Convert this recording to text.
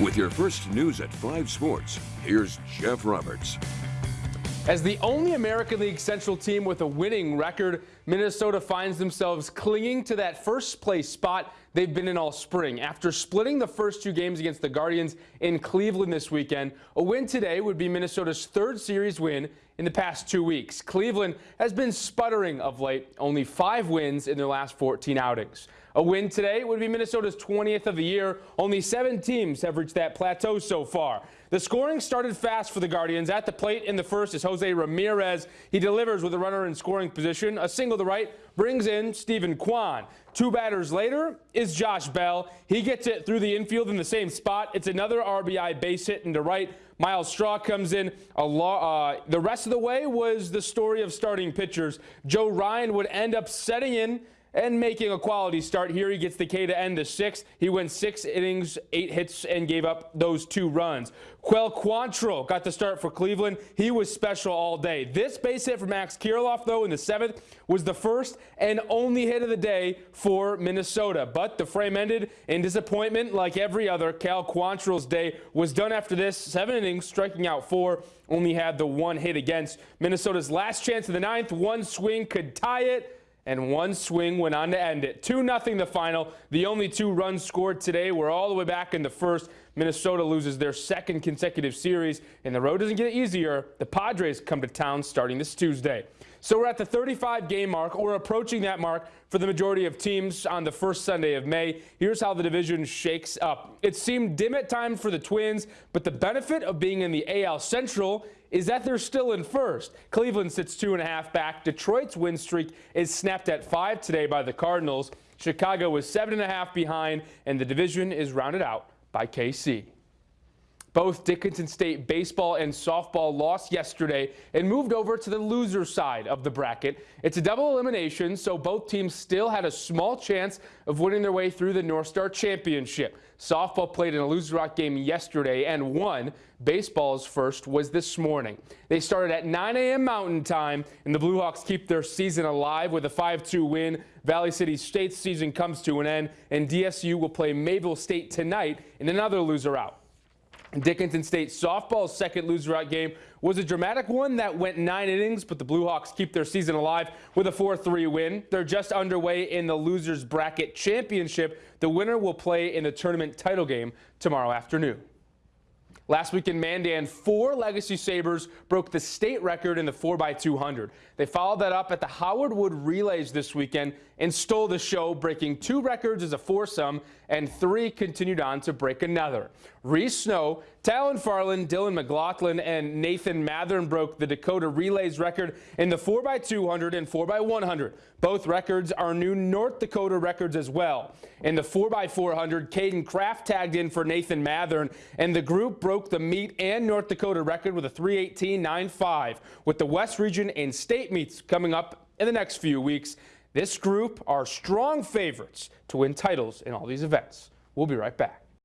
With your first news at 5 Sports, here's Jeff Roberts. As the only American League Central team with a winning record, Minnesota finds themselves clinging to that first place spot they've been in all spring. After splitting the first two games against the Guardians in Cleveland this weekend, a win today would be Minnesota's third series win in the past two weeks. Cleveland has been sputtering of late, only five wins in their last 14 outings. A win today would be Minnesota's 20th of the year. Only seven teams have reached that plateau so far. The scoring started fast for the Guardians. At the plate in the first is Jose Ramirez. He delivers with a runner in scoring position. A single to right brings in Steven Kwan. Two batters later is Josh Bell. He gets it through the infield in the same spot. It's another RBI base hit into right. Myles Straw comes in. Uh, the rest of the way was the story of starting pitchers. Joe Ryan would end up setting in and making a quality start here. He gets the K to end the sixth. He went six innings, eight hits, and gave up those two runs. Cal Quantrill got the start for Cleveland. He was special all day. This base hit for Max Kirilloff, though, in the seventh was the first and only hit of the day for Minnesota. But the frame ended in disappointment like every other. Cal Quantrill's day was done after this. Seven innings, striking out four. Only had the one hit against. Minnesota's last chance in the ninth. One swing could tie it and one swing went on to end it. 2-0 the final. The only two runs scored today were all the way back in the first. Minnesota loses their second consecutive series, and the road doesn't get easier. The Padres come to town starting this Tuesday. So we're at the 35 game mark, or approaching that mark for the majority of teams on the first Sunday of May. Here's how the division shakes up. It seemed dim at times for the Twins, but the benefit of being in the AL Central is that they're still in first. Cleveland sits two and a half back. Detroit's win streak is snapped at five today by the Cardinals. Chicago is seven and a half behind, and the division is rounded out by KC. Both Dickinson State baseball and softball lost yesterday and moved over to the loser side of the bracket. It's a double elimination, so both teams still had a small chance of winning their way through the North Star Championship. Softball played in a loser rock game yesterday and won. Baseball's first was this morning. They started at 9 a.m. Mountain Time, and the Blue Hawks keep their season alive with a 5-2 win. Valley City State's season comes to an end, and DSU will play Mayville State tonight in another loser out. Dickinson State softball's second loser-out game was a dramatic one that went nine innings, but the Blue Hawks keep their season alive with a 4-3 win. They're just underway in the losers bracket championship. The winner will play in the tournament title game tomorrow afternoon. Last week in Mandan, four Legacy Sabres broke the state record in the 4x200. They followed that up at the Howard Wood Relays this weekend and stole the show, breaking two records as a foursome, and three continued on to break another. Reese Snow, Talon Farland, Dylan McLaughlin, and Nathan Mathern broke the Dakota Relays record in the 4x200 and 4x100. Both records are new North Dakota records as well. In the 4x400, Caden Kraft tagged in for Nathan Mathern, and the group broke the meet and North Dakota record with a 318.95 with the West Region and state meets coming up in the next few weeks. This group are strong favorites to win titles in all these events. We'll be right back.